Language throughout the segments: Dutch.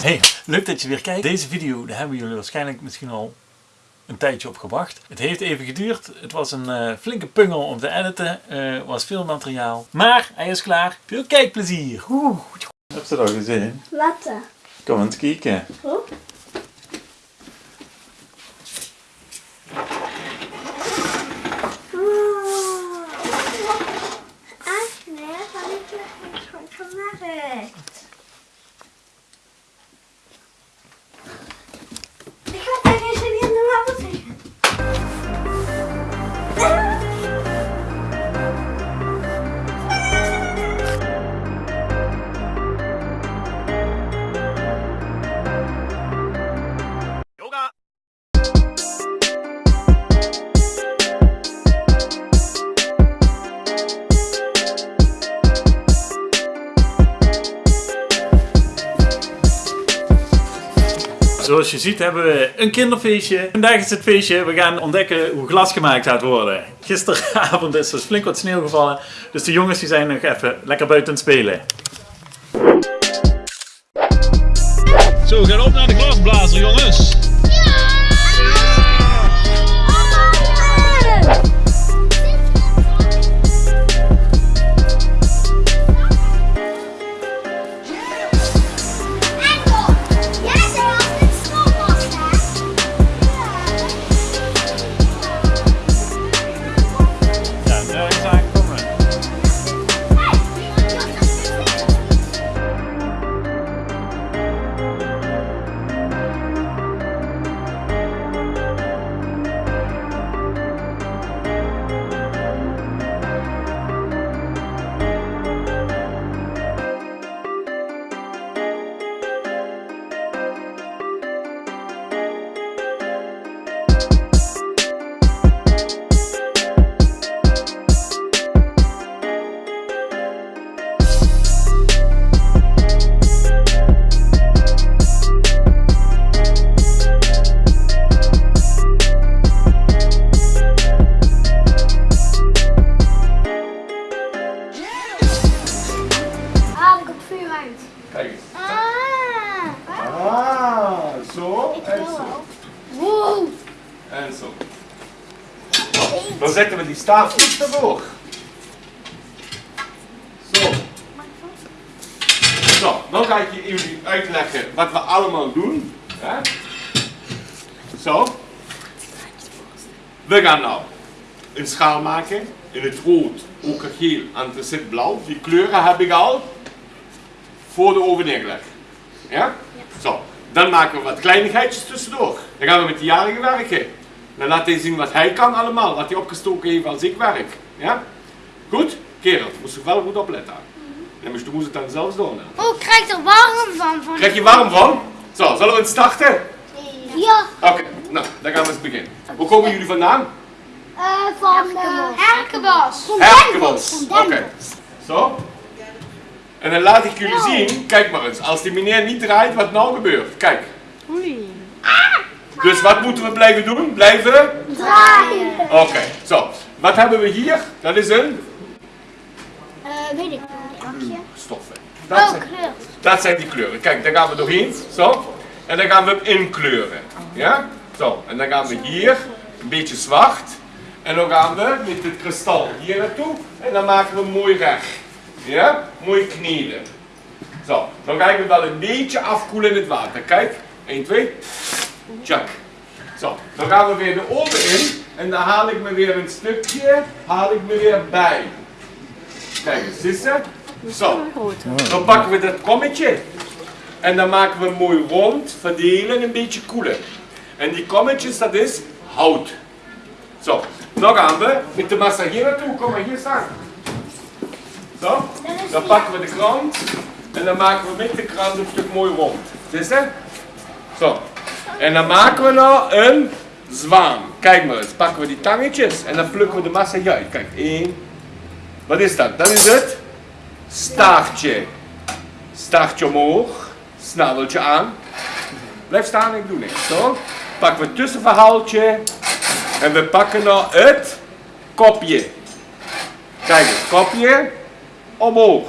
Hey, leuk dat je weer kijkt. Deze video daar hebben jullie waarschijnlijk misschien al een tijdje op gewacht. Het heeft even geduurd. Het was een uh, flinke pungel om te editen. Er uh, was veel materiaal. Maar hij is klaar. Veel kijkplezier. Oeh. Heb je dat al gezien? Wat? Kom eens kijken. Oh. Agnes, had ik je goed gemaakt? Je ziet hebben we een kinderfeestje. Vandaag is het feestje. We gaan ontdekken hoe glas gemaakt gaat worden. Gisteravond is er flink wat sneeuw gevallen. Dus de jongens die zijn nog even lekker buiten spelen. Zo, we gaan op naar de glasblazer jongens. We die staafjes ervoor. Zo. Zo, dan ga ik je jullie uitleggen wat we allemaal doen. Hè? Zo. We gaan nou een schaal maken in het rood, okergeel, antracit blauw. Die kleuren heb ik al voor de oven neergelegd. Ja? Zo, dan maken we wat kleinigheidjes tussendoor. Dan gaan we met de jarige werken. Dan laat hij zien wat hij kan allemaal, wat hij opgestoken heeft als ik werk. Ja? Goed? Kerel, moest je wel goed opletten. En dus doen ze het dan zelfs doen. hè. Oh, ik krijg er warm van. van Krijg je warm van? Zo, zullen we het starten? Ja. Oké, nou, dan gaan we eens beginnen. Hoe komen jullie vandaan? Eh, van Herkenbos. Van Herkenbos. Van Oké. Zo. En dan laat ik jullie zien, kijk maar eens, als die meneer niet draait, wat nou gebeurt. Kijk. Dus wat moeten we blijven doen? Blijven? Draaien. Oké, zo. Wat hebben we hier? Dat is een Eh, weet ik. Bakje. stoffen. Dat Oh, zijn, kleur. dat zijn die kleuren. Kijk, daar gaan we doorheen. Zo. En dan gaan we hem inkleuren. Ja? Zo. En dan gaan we hier een beetje zwart. En dan gaan we met het kristal hier naartoe. En dan maken we hem mooi recht. Ja? Mooi kneden. Zo. Dan ik hem wel een beetje afkoelen in het water. Kijk. 1, 2. Zo. Dan gaan we weer de oven in. En dan haal ik me weer een stukje. Haal ik me weer bij. Kijk eens, zie? Zo. Dan pakken we dat kommetje. En dan maken we mooi rond, verdelen en een beetje koelen. En die kommetjes, dat is hout. Zo, dan gaan we met de massa hier naartoe. Kom maar hier staan. Zo, dan pakken we de krant. En dan maken we met de krant een stuk mooi rond. Zie je? Zo. En dan maken we nou een zwaan. Kijk maar eens, pakken we die tangetjes en dan plukken we de massa uit. Kijk, één. Wat is dat? Dat is het staartje. Staartje omhoog, snaveltje aan. Blijf staan, ik doe niks. Zo. Pakken we het tussenverhaaltje en we pakken nou het kopje. Kijk eens, kopje omhoog.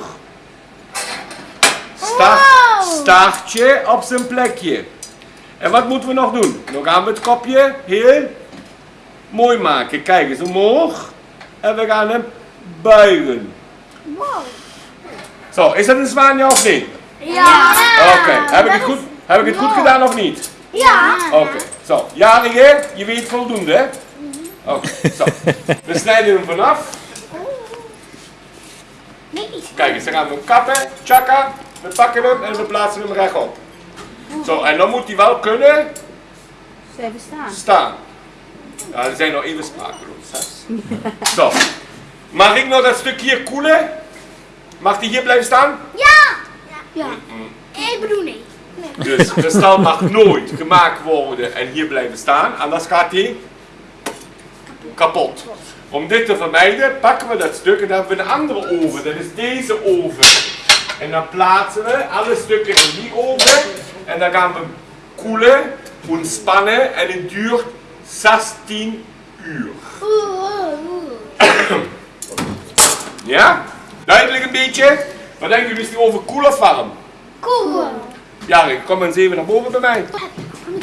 Staart, staartje op zijn plekje. En wat moeten we nog doen? Dan gaan we het kopje heel mooi maken. Kijk eens omhoog. En we gaan hem buigen. Wow. Zo, is dat een zwaan ja of niet? Ja. Oké, heb ik het goed, heb ik het goed gedaan of niet? Ja. Oké, zo. Jarige, je weet voldoende, hè? Oké, zo. We snijden hem vanaf. Nee. Kijk eens, dan gaan we hem kappen, tjaka. We pakken hem en we plaatsen hem rechtop. Zo, en dan moet hij wel kunnen Ze even staan. staan. Ja, we zijn nog even sprakeloos. Hè? Zo. Mag ik nog dat stukje hier koelen? Mag die hier blijven staan? Ja. Ja. Ik bedoel nee. Dus de stal mag nooit gemaakt worden en hier blijven staan, anders gaat hij kapot. Om dit te vermijden pakken we dat stuk en dan hebben we een andere oven, dat is deze oven. En dan plaatsen we alle stukken in die oven en dan gaan we koelen, ontspannen en het duurt 16 uur. Ja? Duidelijk een beetje? Wat denken jullie, is die oven koel of warm? Cool. Ja, kom eens even naar boven bij mij.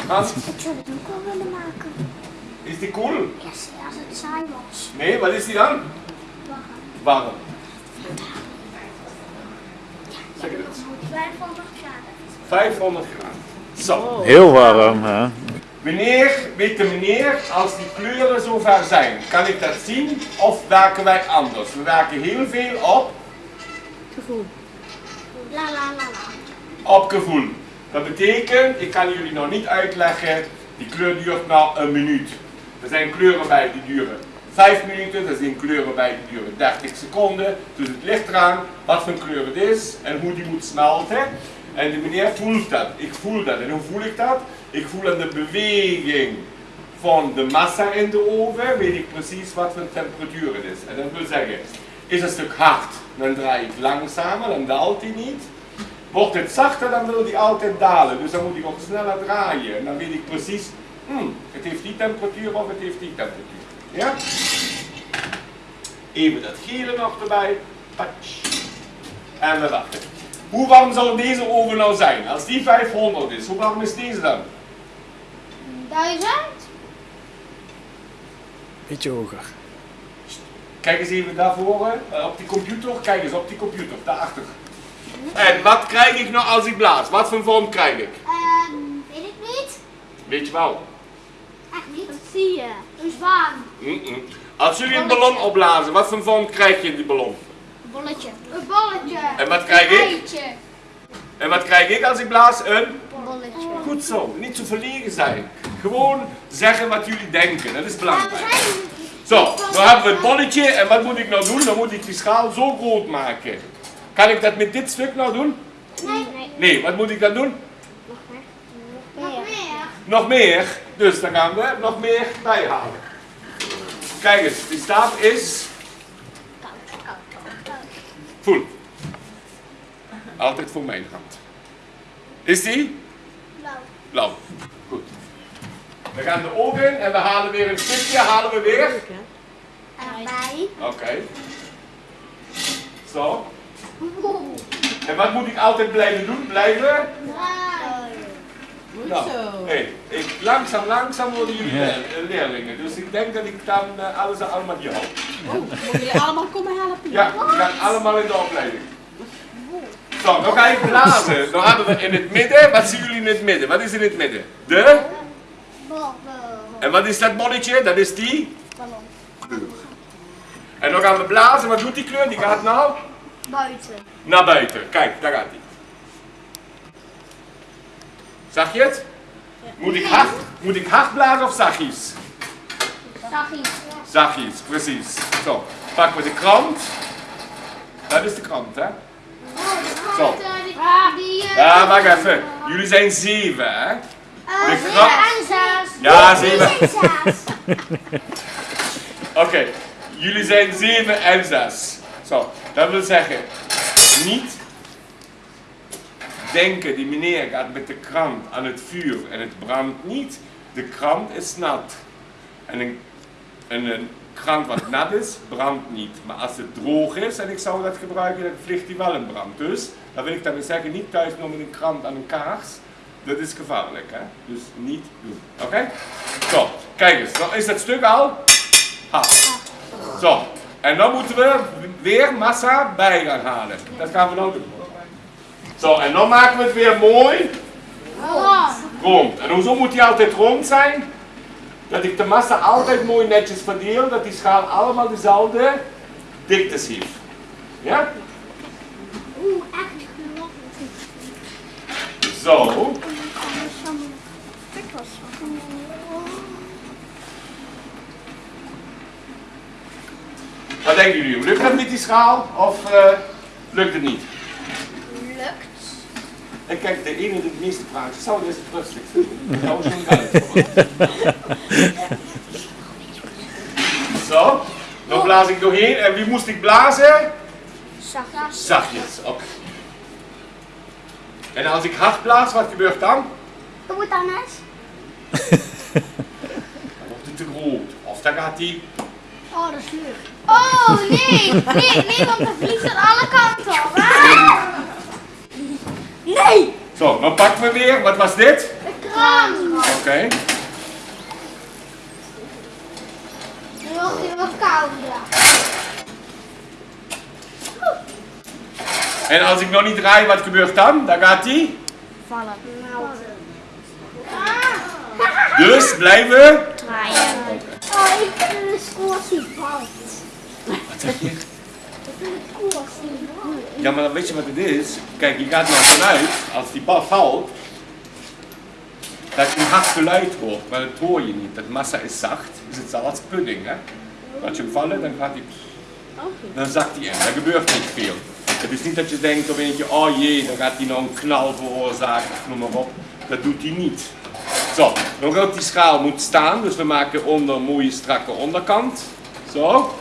Hans, Ik zou het ook wel willen maken. is die koel? Ja, als het saai was. Nee, wat is die dan? Warm. Zeg het. 500 graden. 500 graden. Zo. Heel warm, hè? Wanneer, weet de meneer, als die kleuren zover zijn, kan ik dat zien of werken wij anders? We werken heel veel op, Gevoel. La la la la. op gevoel. Dat betekent, ik kan jullie nog niet uitleggen, die kleur duurt nou een minuut. Er zijn kleuren bij die duren 5 minuten, er zijn kleuren bij die duren 30 seconden. Dus het ligt eraan wat voor kleur het is en hoe die moet smelten. En de meneer voelt dat. Ik voel dat. En hoe voel ik dat? Ik voel aan de beweging van de massa in de oven, weet ik precies wat voor temperatuur het is. En dat wil zeggen, is een stuk hard, dan draai ik langzamer, dan daalt hij niet. Wordt het zachter, dan wil hij altijd dalen. Dus dan moet ik ook sneller draaien. En dan weet ik precies, hmm, het heeft die temperatuur of het heeft die temperatuur. Ja? Even dat gele nog erbij. Patsch. En we wachten. Hoe warm zal deze oven nou zijn? Als die 500 is, hoe warm is deze dan? Duizend? Beetje hoger. Kijk eens even daarvoor, eh, op die computer. Kijk eens op die computer, daarachter. En wat krijg ik nou als ik blaas? Wat voor vorm krijg ik? Ehm, weet ik niet. Weet je wel? Echt niet. Wat zie je? Een zwaan. Mm-mm. Als jullie een ballon opblazen, wat voor vorm krijg je in die ballon? Een bolletje. Een bolletje. En wat krijg ik? Eitje. En wat krijg ik als ik blaas? Een? Een bolletje. Goed zo, niet zo verlegen zijn. Gewoon zeggen wat jullie denken, dat is belangrijk. Zo, nu hebben we het bolletje en wat moet ik nou doen? Dan moet ik die schaal zo groot maken. Kan ik dat met dit stuk nou doen? Nee. nee. Nee, wat moet ik dan doen? Nog meer. Nog meer. Dus dan gaan we nog meer bijhalen. Kijk eens, die staaf is voel. Altijd voor mijn hand. Is die? Blauw. Blauw. Goed. We gaan de oven in en we halen weer een stukje, halen we weer. Erbij. Oké. Zo. En wat moet ik altijd blijven doen? Blijven? Goed Nou, zo. hey, ik, langzaam, langzaam worden jullie eh, leerlingen. Dus ik denk dat ik dan eh, alles allemaal hier hou. Oh, moeten jullie allemaal komen helpen? Ja, we gaan allemaal in de opleiding. Zo, dan ga ik blazen. Dan hadden we in het midden, wat zien jullie in het midden? Wat is in het midden? De? En wat is dat bolletje? Dat is die Ballon. kleur. En dan gaan we blazen. Wat doet die kleur? Die gaat nou Buiten. naar buiten. Kijk, daar gaat hij. Zag je het? Moet ik hard, moet ik hard blazen of zachtjes? Zachtjes. Zachtjes, precies. Zo, pakken we de krant. Dat is de krant, hè? Zo. Ja, wacht even. Jullie zijn zeven, hè? eh, de krant- en zes. Ja, zeven. en zes. Oké, jullie zijn 7 en 6. Zo, dat wil zeggen, niet denken, die meneer gaat met de krant aan het vuur en het brandt niet. De krant is nat. En dan En een krant wat nat is, brandt niet. Maar als het droog is en ik zou dat gebruiken, dan vliegt die wel in brand. Dus, dan wil ik daarmee zeggen, niet thuis nog met een krant aan een kaars. Dat is gevaarlijk, hè? Dus niet doen. Oké? Zo, kijk eens, dan is dat stuk al hard. Zo, en dan moeten we weer massa bij gaan halen. Dat gaan we nou doen. Zo, en dan maken we het weer mooi rond. En hoezo moet die altijd rond zijn? Dat ik de massa altijd mooi netjes verdeel, dat die schaal allemaal dezelfde diktes heeft. Ja? Oeh, echt. Zo. Wat denken jullie? Lukt dat met die schaal of eh, lukt het niet? En kijk, de ene die het meeste praat, zou het rustigste doen. Dat was zo'n duidelijk. Zo, dan blaas ik doorheen. En wie moest ik blazen? Zachtjes. Zachtjes, oké. En als ik hard blaas, wat gebeurt dan? Hoe moet anders? Dan wordt het te groot. Of dan gaat hij... Oh, dat is leuk. Oh, nee. Nee, nee, want dan vliegt het alle kanten op. Ah! Nee. Zo, dan pakken we weer. Wat was dit? De kraan. Oké. Nu wordt hij wat kouder. En als ik nog niet draai, wat gebeurt dan? Dan gaat hij... Vallen. Dus blijven... Draaien. Oh, ik vind de valt. Wat zeg je? Ja, maar weet je wat het is? Kijk, je gaat nou vanuit, als die bal valt, dat je een hard geluid hoort, maar dat hoor je niet. Dat massa is zacht, dus het zal als pudding, hè. Laat je hem vallen, dan gaat hij, dan zakt hij in. Dat gebeurt niet veel. Het is niet dat je denkt op eentje, oh jee, dan gaat hij nou een knal veroorzaken, noem maar op. Dat doet hij niet. Zo, nog ook die schaal moet staan, dus we maken onder een mooie strakke onderkant. Zo.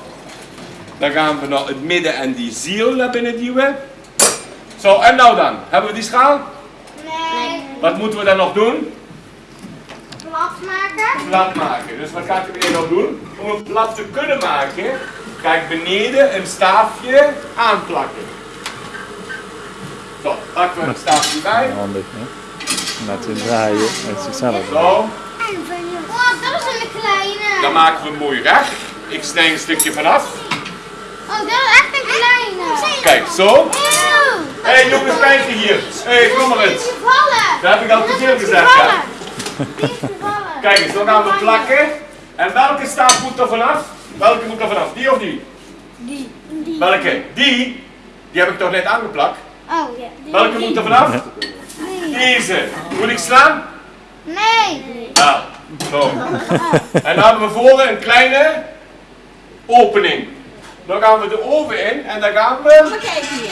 Dan gaan we naar het midden en die ziel naar binnen duwen. Zo, en nou dan? Hebben we die schaal? Nee. Wat moeten we dan nog doen? Plat maken. Plat maken. Dus wat gaat u weer nog doen? Om het plat te kunnen maken, ga ik beneden een staafje aanplakken. Zo, pakken we een staafje bij. Handig, hè? Laten we draaien met zichzelf. Zo, Oh, dat is een kleine. dan maken we hem mooi recht. Ik snij een stukje vanaf. Oh, dat is echt een kleine. Kijk, zo. Hé hey, jongens, kijk hier. Hé, hey, kom maar eens. Dat heb ik al te veel gezegd, vallen. Kijk eens, dan gaan we plakken. En welke staaf moet er vanaf? Welke moet er vanaf? Die of die? Die. Die. Welke? Die? Die heb ik toch net aangeplakt? Oh, ja. Die. Welke moet er vanaf? Nee. Deze. Moet ik slaan? Nee. Nou, zo. En dan hebben we voor een kleine opening. Dan gaan we de oven in en dan gaan we kijk hier.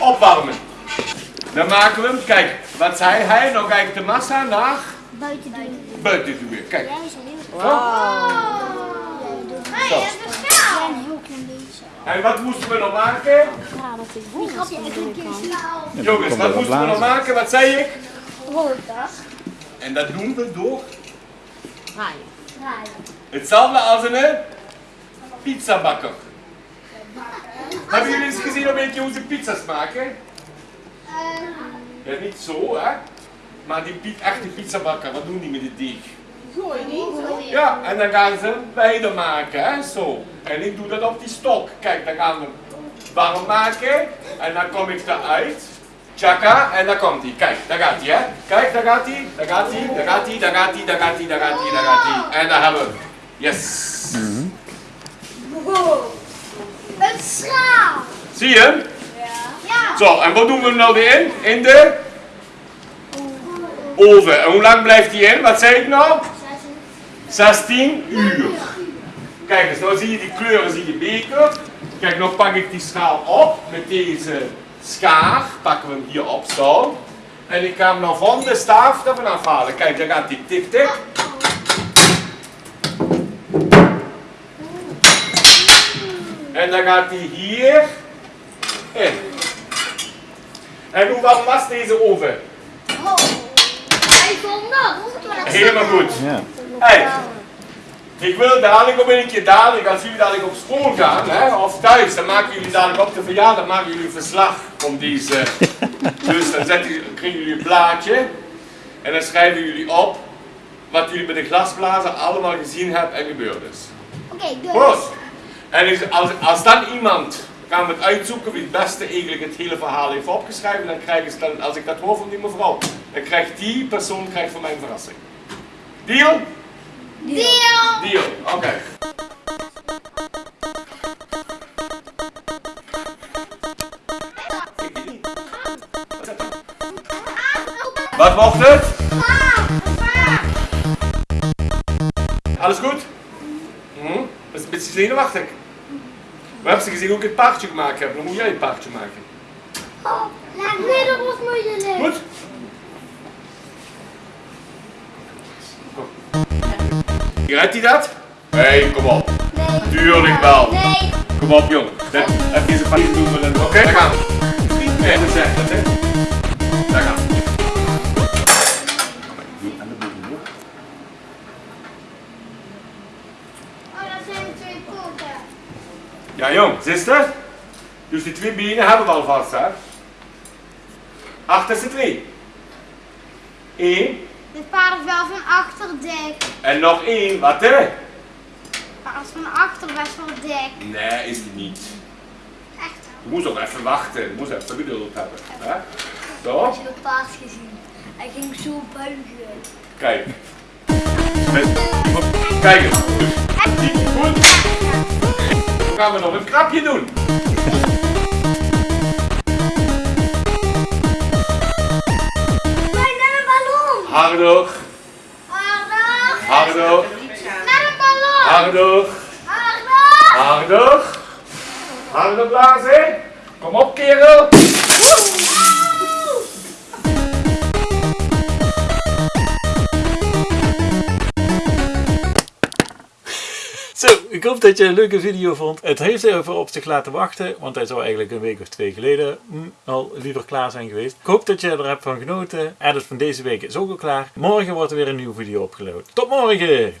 opwarmen. Dan maken we hem, kijk, wat zei hij? Dan ga ik de massa naar Buiten doen. buiten duwen. Kijk. Jij is al heel. Oh. Hey, Zo. dat is. Een heel klein beetje. En wat moesten we nog maken? Ja, dat is Ik had je echt een keer. Jongens, wat moesten we nog maken? Wat zei ik? Hoor dat? En dat doen we door Draaien. Hetzelfde als een pizzabakker. Hebben jullie eens gezien een beetje hoe ze pizza's maken? Ja, niet zo hè. Maar die echte pizzabakker, wat doen die met het deeg? Gooi niet. Ja, en dan gaan ze wijder maken, hè, zo. En ik doe dat op die stok. Kijk, dan gaan we warm maken. En dan kom ik eruit. Tjaka, en daar komt hij. Kijk, daar gaat hij, hè. Kijk, daar gaat hij. Daar gaat hij, daar gaat hij, daar gaat hij, daar gaat hij, daar gaat hij, daar gaat hij. En daar hebben we. Yes. Wow. Een schaal. Zie je hem? Ja. Zo, en wat doen we hem nou in? In de oven. En hoe lang blijft hij in? Wat zei ik nou? 16 uur. Kijk eens, nou zie je die kleuren, zie je beker. Kijk, nou pak ik die schaal op met deze schaar. Pakken we hem hier op zo. En ik ga hem nou van de staaf ervan afhalen. Kijk, daar gaat die tik tik. En dan gaat hij hier in. En hoe warm was deze oven? Oh. 500. Helemaal goed. Ja. Hey, Ik wil dadelijk op een keer dadelijk, als jullie dadelijk op school gaan, hè, of thuis, dan maken jullie dadelijk op de verjaardag maken jullie een verslag van deze. dus dan zetten, jullie- krijgen jullie een blaadje en dan schrijven jullie op wat jullie bij de glasblazer allemaal gezien hebben en gebeurd is. Oké, dus. Goed. En als, als dan iemand gaan we het uitzoeken wie het beste eigenlijk het hele verhaal heeft opgeschreven, dan krijgen ze dan, als ik dat hoor van die mevrouw, dan krijgt die persoon krijgt van mij een verrassing. Deal? Deal. Deal. Oké. Wat mocht het? Alles goed? Hm? Dat is een beetje zenuwachtig. We hebben ze gezien hoe ik het paardje gemaakt heb. Dan moet jij het paardje maken. Nee, dat was moeilijk. Goed? Rijdt hij dat? Nee, kom op. Nee. Tuurlijk wel. Nee. Kom op, jong. Dat, heb je zijn papier doen dan. Oké, daar gaan we. Nee, dat zegt het, hè. Daar gaan we. Oh, dat zijn twee poten. Ja, jong, zuster. Dus die twee benen hebben we al vast, hè. Achterste twee. Eén. Dit paard is wel van achter dik. En nog één. Wat, hè? Maar als van achter best wel dik. Nee, is die niet. Echt Je moest ook even wachten. Je moest even geduld hebben. Hè? Zo. wel. het paard gezien. Hij ging zo buigen. Kijk. Kijk eens. Goed. Dan gaan we nog een krapje doen. Wij naar een ballon. Harder, Harder. harder, Naar een ballon. harder, Harder. harder. Harder blazen. Kom op, kerel. Ik hoop dat je een leuke video vond. Het heeft even op zich laten wachten, want hij zou eigenlijk een week of twee geleden al liever klaar zijn geweest. Ik hoop dat je er hebt van genoten. En dus van deze week is ook al klaar. Morgen wordt er weer een nieuwe video opgeload. Tot morgen!